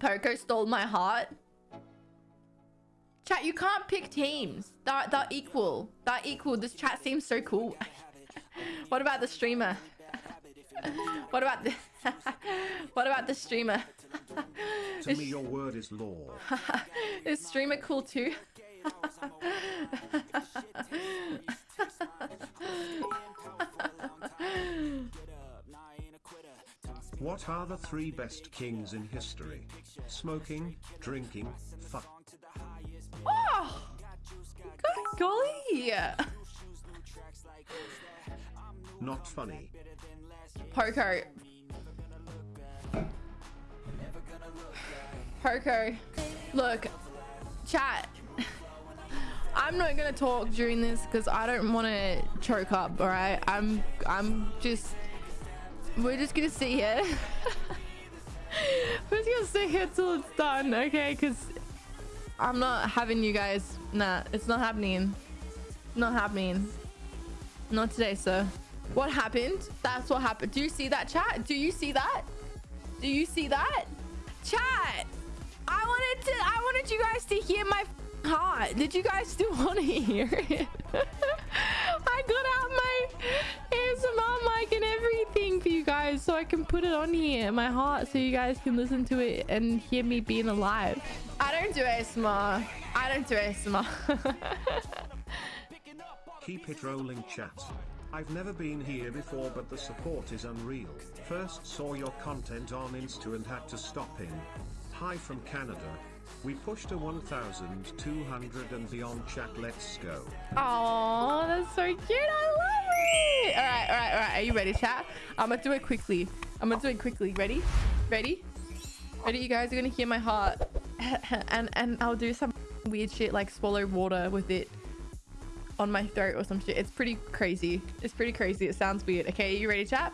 Poco stole my heart. Chat, you can't pick teams. They're, they're equal. They're equal. This chat seems so cool. what about the streamer? what about the... what about the streamer? To me, your word is law. Is streamer cool too? What are the three best kings in history? Smoking, drinking, fuck. oh! Good golly! Not funny. Poco. Poco. Look, chat. I'm not gonna talk during this because I don't want to choke up. All right, I'm. I'm just. We're just gonna sit here. we're just gonna sit here till it's done, okay? Because I'm not having you guys. Nah, it's not happening. Not happening. Not today, sir. What happened? That's what happened. Do you see that, chat? Do you see that? Do you see that? Chat! I wanted to- I wanted you guys to hear my heart. Did you guys still want to hear it? guys so I can put it on here, in my heart, so you guys can listen to it and hear me being alive. I don't do ASMR. I don't do ASMR. Keep it rolling chat. I've never been here before but the support is unreal. First saw your content on Insta and had to stop in. Hi from Canada. We pushed a 1200 and beyond chat let's go. Oh, that's so cute. I love it. All right, all right, all right. Are you ready, chat? I'm gonna do it quickly. I'm gonna do it quickly. Ready? Ready? Ready? You guys are gonna hear my heart, and and I'll do some weird shit like swallow water with it on my throat or some shit. It's pretty crazy. It's pretty crazy. It sounds weird. Okay, are you ready, chat?